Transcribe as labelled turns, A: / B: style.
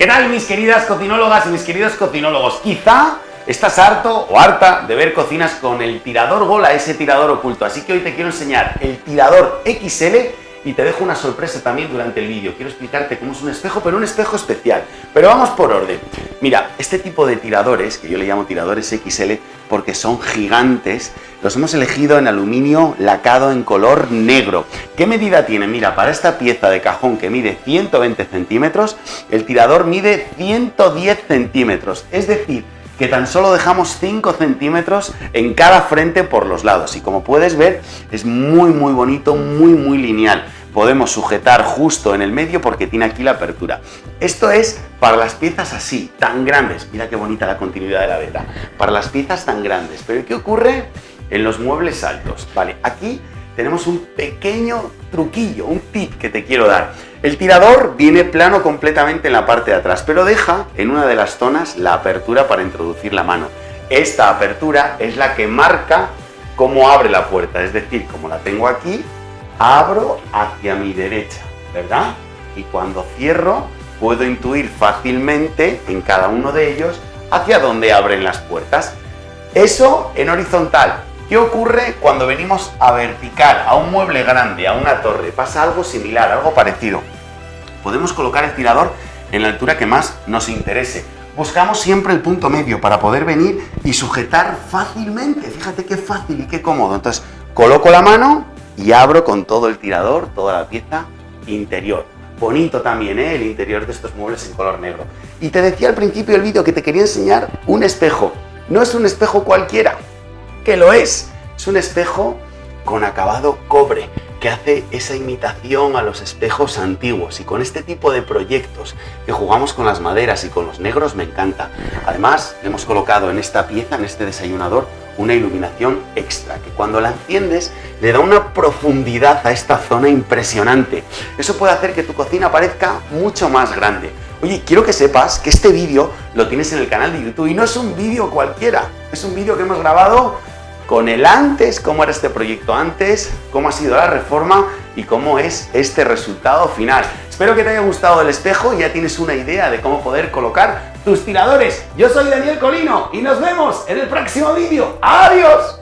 A: ¿Qué tal mis queridas cocinólogas y mis queridos cocinólogos? Quizá estás harto o harta de ver cocinas con el tirador gola, ese tirador oculto, así que hoy te quiero enseñar el tirador XL y te dejo una sorpresa también durante el vídeo. Quiero explicarte cómo es un espejo, pero un espejo especial. Pero vamos por orden. Mira, este tipo de tiradores, que yo le llamo tiradores XL porque son gigantes, los hemos elegido en aluminio lacado en color negro. ¿Qué medida tiene? Mira, para esta pieza de cajón que mide 120 centímetros, el tirador mide 110 centímetros. Es decir, que tan solo dejamos 5 centímetros en cada frente por los lados y como puedes ver es muy muy bonito, muy muy lineal. Podemos sujetar justo en el medio porque tiene aquí la apertura. Esto es para las piezas así, tan grandes. Mira qué bonita la continuidad de la beta. Para las piezas tan grandes. Pero ¿qué ocurre en los muebles altos? Vale, aquí tenemos un pequeño truquillo, un tip que te quiero dar. El tirador viene plano completamente en la parte de atrás, pero deja en una de las zonas la apertura para introducir la mano. Esta apertura es la que marca cómo abre la puerta, es decir, como la tengo aquí, abro hacia mi derecha, ¿verdad? Y cuando cierro, puedo intuir fácilmente en cada uno de ellos hacia dónde abren las puertas. Eso en horizontal. ¿Qué ocurre cuando venimos a vertical, a un mueble grande, a una torre? Pasa algo similar, algo parecido. Podemos colocar el tirador en la altura que más nos interese. Buscamos siempre el punto medio para poder venir y sujetar fácilmente. Fíjate qué fácil y qué cómodo. Entonces, coloco la mano y abro con todo el tirador, toda la pieza interior. Bonito también, ¿eh? El interior de estos muebles en color negro. Y te decía al principio del vídeo que te quería enseñar un espejo. No es un espejo cualquiera, que lo es. Es un espejo con acabado cobre, que hace esa imitación a los espejos antiguos y con este tipo de proyectos que jugamos con las maderas y con los negros me encanta. Además, hemos colocado en esta pieza, en este desayunador, una iluminación extra, que cuando la enciendes le da una profundidad a esta zona impresionante. Eso puede hacer que tu cocina parezca mucho más grande. Oye, quiero que sepas que este vídeo lo tienes en el canal de YouTube y no es un vídeo cualquiera, es un vídeo que hemos grabado con el antes, cómo era este proyecto antes, cómo ha sido la reforma y cómo es este resultado final. Espero que te haya gustado el espejo y ya tienes una idea de cómo poder colocar tus tiradores. Yo soy Daniel Colino y nos vemos en el próximo vídeo. ¡Adiós!